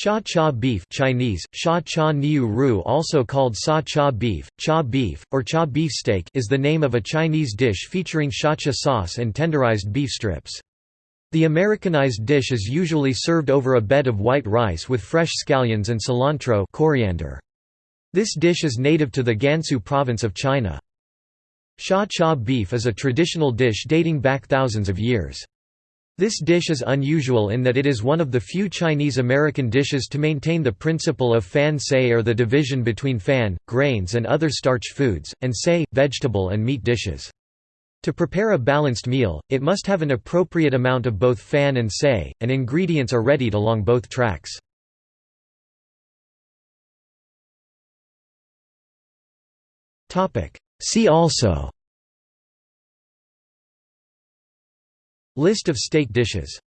Sha cha beef Chinese, sha cha niu ru also called sa cha beef, cha beef, or cha beefsteak is the name of a Chinese dish featuring shacha sauce and tenderized beef strips. The Americanized dish is usually served over a bed of white rice with fresh scallions and cilantro coriander. This dish is native to the Gansu province of China. Sha cha beef is a traditional dish dating back thousands of years. This dish is unusual in that it is one of the few Chinese-American dishes to maintain the principle of fan say or the division between fan, grains and other starch foods, and say, vegetable and meat dishes. To prepare a balanced meal, it must have an appropriate amount of both fan and say, and ingredients are readied along both tracks. See also List of steak dishes